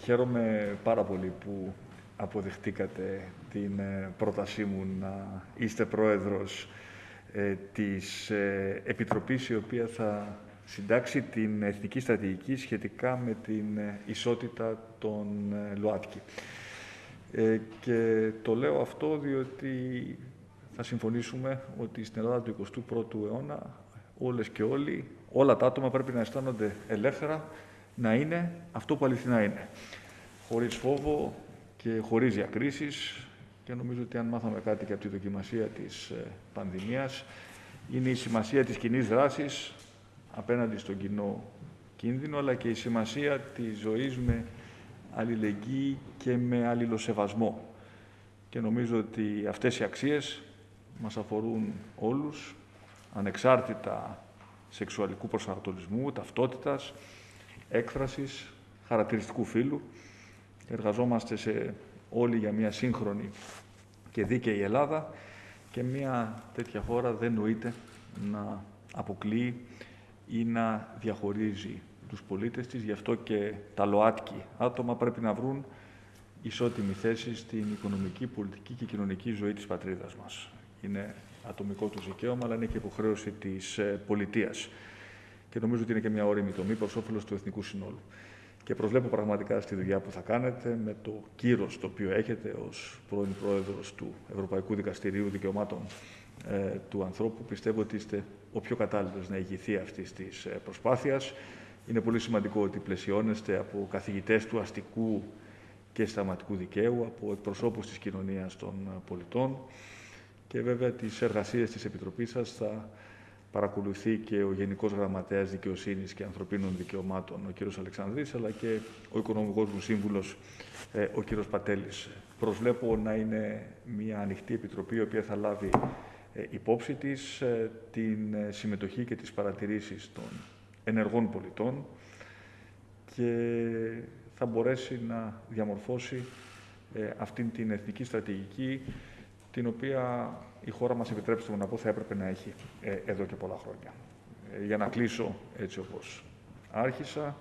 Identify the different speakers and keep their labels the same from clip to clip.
Speaker 1: Χαίρομαι πάρα πολύ που αποδεχτήκατε την ε, πρότασή μου να είστε πρόεδρος ε, της ε, Επιτροπής η οποία θα συντάξει την Εθνική Στρατηγική σχετικά με την ισότητα των ΛΟΑΤΚΙ. Και το λέω αυτό διότι θα συμφωνήσουμε ότι στην Ελλάδα του 21ου αιώνα όλες και όλοι, όλα τα άτομα πρέπει να αισθάνονται ελεύθερα, να είναι αυτό που αληθινά είναι. Χωρίς φόβο και χωρίς διακρίσεις και νομίζω ότι αν μάθαμε κάτι και από τη δοκιμασία της ε, πανδημίας είναι η σημασία της κοινής δράσης απέναντι στον κοινό κίνδυνο αλλά και η σημασία της ζωής με αλληλεγγύη και με αλληλοσεβασμό. Και νομίζω ότι αυτές οι αξίες μας αφορούν όλους, ανεξάρτητα σεξουαλικού προσανατολισμού, ταυτότητας, έκφρασης, χαρακτηριστικού φύλου. Εργαζόμαστε σε όλοι για μια σύγχρονη και δίκαιη Ελλάδα και μια τέτοια χώρα δεν νοείται να αποκλείει ή να διαχωρίζει τους πολίτες της. Γι' αυτό και τα ΛΟΑΤΚΙ άτομα πρέπει να βρουν ισότιμη θέση στην οικονομική, πολιτική και κοινωνική ζωή της πατρίδας μας. Είναι ατομικό του δικαίωμα, αλλά είναι και υποχρέωση της ε, πολιτείας. Και νομίζω ότι είναι και μια όρημη τομή προς όφελος του εθνικού συνόλου. Και προσβλέπω πραγματικά στη δουλειά που θα κάνετε με το κύρος το οποίο έχετε ως πρώην Πρόεδρος του Ευρωπαϊκού Δικαστηρίου Δικαιωμάτων ε, του Ανθρώπου. Πιστεύω ότι είστε ο πιο κατάλληλος να ηγηθεί αυτής της ε, προσπάθειας. Είναι πολύ σημαντικό ότι πλαισιώνεστε από καθηγητές του αστικού και σταματικού δικαίου, από εκπροσώπους της κοινωνίας των πολιτών και βέβαια τις εργασίες της Επιτροπής σας θα παρακολουθεί και ο Γενικός Γραμματέας Δικαιοσύνης και Ανθρωπίνων Δικαιωμάτων, ο κύριος Αλεξανδρής, αλλά και ο Οικονομικός μου Σύμβουλος, ε, ο κύριος Πατέλης. Προσβλέπω να είναι μια ανοιχτή επιτροπή, η οποία θα λάβει ε, υπόψη της ε, την συμμετοχή και τις παρατηρήσεις των ενεργών πολιτών και θα μπορέσει να διαμορφώσει αυτήν την εθνική στρατηγική την οποία η χώρα μας, επιτρέψτε μου να πω, θα έπρεπε να έχει ε, εδώ και πολλά χρόνια. Ε, για να κλείσω έτσι όπως άρχισα,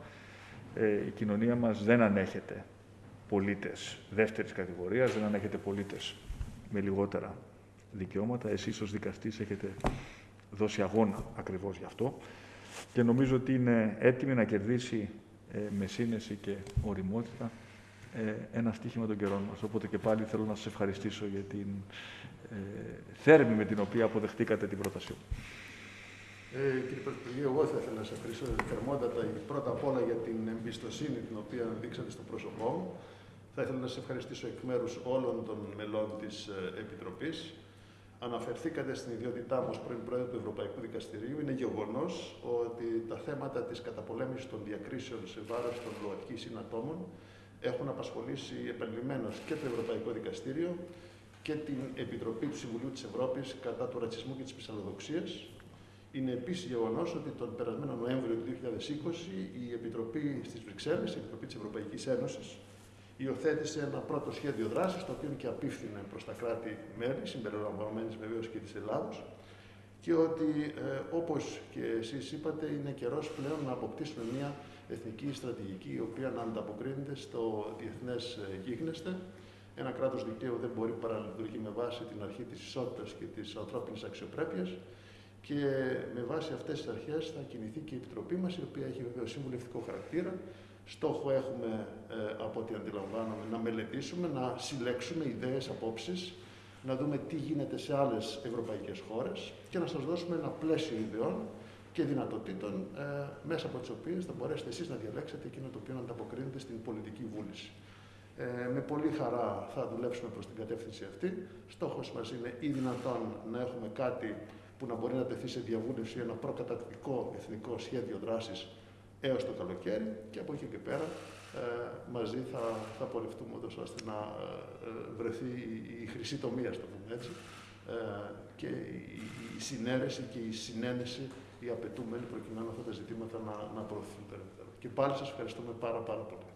Speaker 1: ε, η κοινωνία μας δεν ανέχεται πολίτες δεύτερης κατηγορίας, δεν ανέχεται πολίτες με λιγότερα δικαιώματα. Εσείς ως δικαστής έχετε δώσει αγώνα ακριβώς γι' αυτό και νομίζω ότι είναι έτοιμη να κερδίσει με σύνεση και οριμότητα ε, ένα στοίχημα των καιρών μας. Οπότε και πάλι θέλω να σας ευχαριστήσω για την ε, θέρμη με την οποία αποδεχτήκατε την πρότασή μου.
Speaker 2: Ε, κύριε Πρωθυπουργέ, εγώ θα ήθελα να σας ευχαριστήσω θερμότατα πρώτα απ' όλα για την εμπιστοσύνη την οποία δείξατε στο πρόσωπό μου. Θα ήθελα να σας ευχαριστήσω εκ μέρους όλων των μελών της ε, Επιτροπής. Αναφερθήκατε στην ιδιότητά μου ως πρώην Πρόεδρο του Ευρωπαϊκού Δικαστηρίου. Είναι γεγονός ότι τα θέματα της καταπολέμησης των διακρίσεων σε βάρος των ΛΟΑΤΚΙ συνατόμων έχουν απασχολήσει επανειλημμένως και το Ευρωπαϊκό Δικαστήριο και την Επιτροπή του Συμβουλίου της Ευρώπης κατά του ρατσισμού και της πισαλλοδοξίας. Είναι επίσης γεγονός ότι τον περασμένο Νοέμβριο του 2020 η Επιτροπή στις Βρυξέλλες, η Επιτροπή της Ευρωπαϊκής Ένωσης, υιοθέτησε ένα πρώτο σχέδιο δράσης, το οποίο και απίφθινε προς τα κράτη-μέλη, συμπεριλαμβανομένης βεβαίως και της Ελλάδος, και ότι, ε, όπως και εσείς είπατε, είναι καιρός πλέον να αποκτήσουμε μια εθνική στρατηγική η οποία να ανταποκρίνεται στο διεθνές ε, γίγνεσθε. Ένα κράτος δικαίου δεν μπορεί παρά να λειτουργεί με βάση την αρχή της ισότητας και της ανθρώπινης αξιοπρέπειας και με βάση αυτές τις αρχές θα κινηθεί και η Επιτροπή μας, η οποία έχει βεβαίω συμβουλευτικό χαρακτήρα. Στόχο έχουμε, ε, από ό,τι αντιλαμβάνομαι, να μελετήσουμε, να συλλέξουμε ιδέες, απόψεις, να δούμε τι γίνεται σε άλλες ευρωπαϊκές χώρες και να σας δώσουμε ένα πλαίσιο ιδεών και δυνατοτήτων ε, μέσα από τις οποίες θα μπορέσετε εσείς να διαλέξετε εκείνο το οποίο ανταποκρίνεται στην πολιτική βούληση. Ε, με πολύ χαρά θα δουλέψουμε προς την κατεύθυνση αυτή. Στόχος μας είναι ή δυνατόν να έχουμε κάτι που να μπορεί να τεθεί σε διαβούλευση ένα προκατακτικό εθνικό σχέδιο δράσης έως το καλοκαίρι και από εκεί και πέρα ε, μαζί θα, θα πορευτούμε ώστε να ε, βρεθεί η, η χρυσή τομή, το πούμε έτσι, ε, και η, η συνέρεση και η συνένεση οι απαιτούμενοι προκειμένου αυτά τα ζητήματα να, να προωθηθούν περαιτέρω. Και πάλι σας ευχαριστούμε πάρα πάρα πολύ.